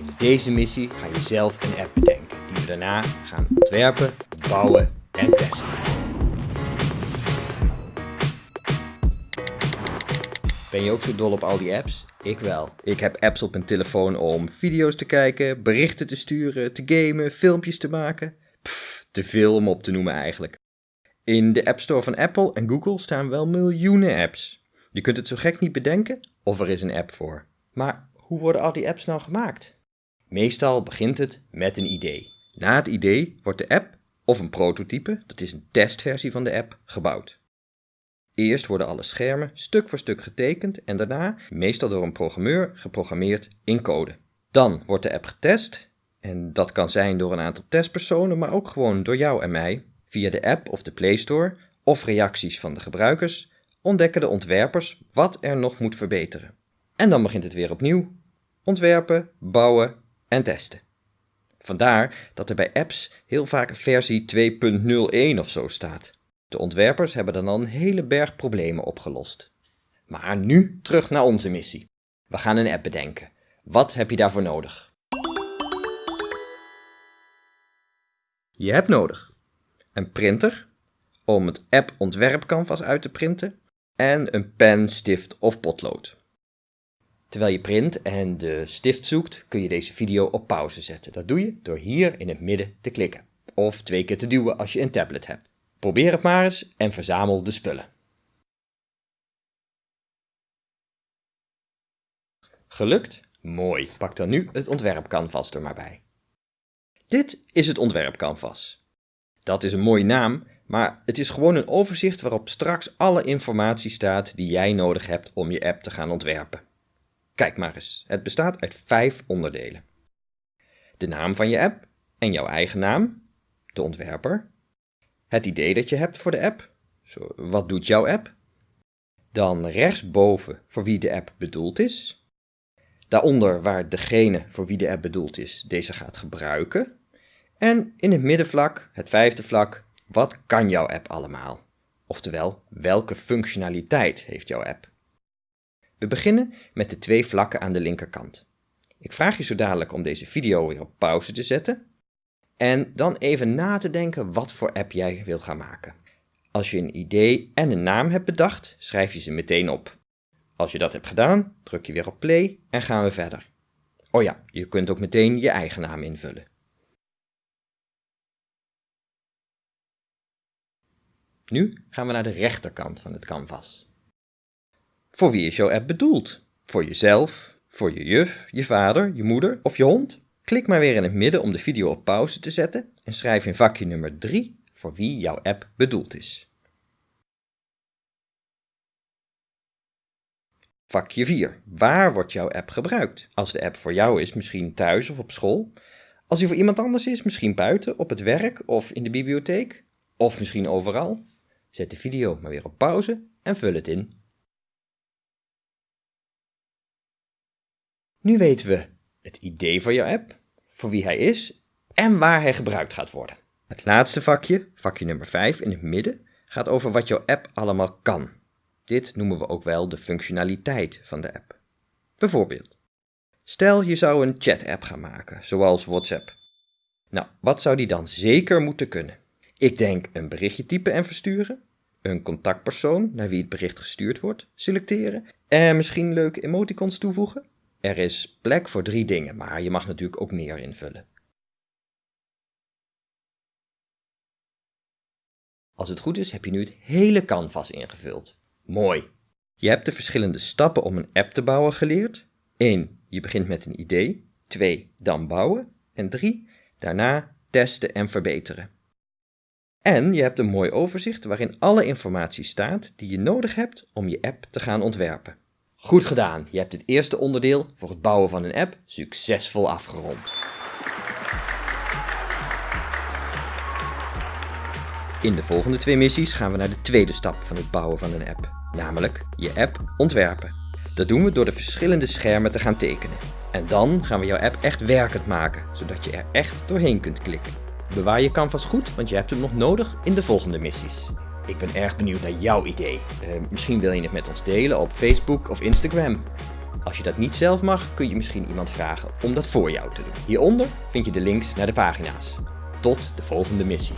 Met deze missie ga je zelf een app bedenken, die we daarna gaan ontwerpen, bouwen en testen. Ben je ook zo dol op al die apps? Ik wel. Ik heb apps op mijn telefoon om video's te kijken, berichten te sturen, te gamen, filmpjes te maken. Pff, te veel om op te noemen eigenlijk. In de App Store van Apple en Google staan wel miljoenen apps. Je kunt het zo gek niet bedenken of er is een app voor. Maar hoe worden al die apps nou gemaakt? Meestal begint het met een idee. Na het idee wordt de app, of een prototype, dat is een testversie van de app, gebouwd. Eerst worden alle schermen stuk voor stuk getekend en daarna, meestal door een programmeur, geprogrammeerd in code. Dan wordt de app getest en dat kan zijn door een aantal testpersonen, maar ook gewoon door jou en mij. Via de app of de Play Store of reacties van de gebruikers ontdekken de ontwerpers wat er nog moet verbeteren. En dan begint het weer opnieuw. Ontwerpen, bouwen en testen. Vandaar dat er bij apps heel vaak versie 2.01 of zo staat. De ontwerpers hebben dan al een hele berg problemen opgelost. Maar nu terug naar onze missie. We gaan een app bedenken. Wat heb je daarvoor nodig? Je hebt nodig een printer om het app ontwerpcanvas uit te printen en een pen, stift of potlood. Terwijl je print en de stift zoekt, kun je deze video op pauze zetten. Dat doe je door hier in het midden te klikken. Of twee keer te duwen als je een tablet hebt. Probeer het maar eens en verzamel de spullen. Gelukt? Mooi. Pak dan nu het ontwerpcanvas er maar bij. Dit is het ontwerpcanvas. Dat is een mooie naam, maar het is gewoon een overzicht waarop straks alle informatie staat die jij nodig hebt om je app te gaan ontwerpen. Kijk maar eens, het bestaat uit vijf onderdelen. De naam van je app en jouw eigen naam, de ontwerper. Het idee dat je hebt voor de app, zo, wat doet jouw app? Dan rechtsboven voor wie de app bedoeld is. Daaronder waar degene voor wie de app bedoeld is deze gaat gebruiken. En in het middenvlak, het vijfde vlak, wat kan jouw app allemaal? Oftewel, welke functionaliteit heeft jouw app? We beginnen met de twee vlakken aan de linkerkant. Ik vraag je zo dadelijk om deze video weer op pauze te zetten en dan even na te denken wat voor app jij wil gaan maken. Als je een idee en een naam hebt bedacht, schrijf je ze meteen op. Als je dat hebt gedaan, druk je weer op play en gaan we verder. Oh ja, je kunt ook meteen je eigen naam invullen. Nu gaan we naar de rechterkant van het canvas. Voor wie is jouw app bedoeld? Voor jezelf, voor je juf, je vader, je moeder of je hond? Klik maar weer in het midden om de video op pauze te zetten en schrijf in vakje nummer 3 voor wie jouw app bedoeld is. Vakje 4. Waar wordt jouw app gebruikt? Als de app voor jou is, misschien thuis of op school. Als die voor iemand anders is, misschien buiten, op het werk of in de bibliotheek. Of misschien overal. Zet de video maar weer op pauze en vul het in. Nu weten we het idee van jouw app, voor wie hij is en waar hij gebruikt gaat worden. Het laatste vakje, vakje nummer 5 in het midden, gaat over wat jouw app allemaal kan. Dit noemen we ook wel de functionaliteit van de app. Bijvoorbeeld, stel je zou een chat-app gaan maken, zoals WhatsApp. Nou, wat zou die dan zeker moeten kunnen? Ik denk een berichtje typen en versturen, een contactpersoon naar wie het bericht gestuurd wordt selecteren en misschien leuke emoticons toevoegen. Er is plek voor drie dingen, maar je mag natuurlijk ook meer invullen. Als het goed is, heb je nu het hele canvas ingevuld. Mooi! Je hebt de verschillende stappen om een app te bouwen geleerd. 1. Je begint met een idee. 2. Dan bouwen. En 3. Daarna testen en verbeteren. En je hebt een mooi overzicht waarin alle informatie staat die je nodig hebt om je app te gaan ontwerpen. Goed gedaan, je hebt het eerste onderdeel voor het bouwen van een app succesvol afgerond. In de volgende twee missies gaan we naar de tweede stap van het bouwen van een app, namelijk je app ontwerpen. Dat doen we door de verschillende schermen te gaan tekenen. En dan gaan we jouw app echt werkend maken, zodat je er echt doorheen kunt klikken. Bewaar je canvas goed, want je hebt hem nog nodig in de volgende missies. Ik ben erg benieuwd naar jouw idee. Uh, misschien wil je het met ons delen op Facebook of Instagram. Als je dat niet zelf mag, kun je misschien iemand vragen om dat voor jou te doen. Hieronder vind je de links naar de pagina's. Tot de volgende missie.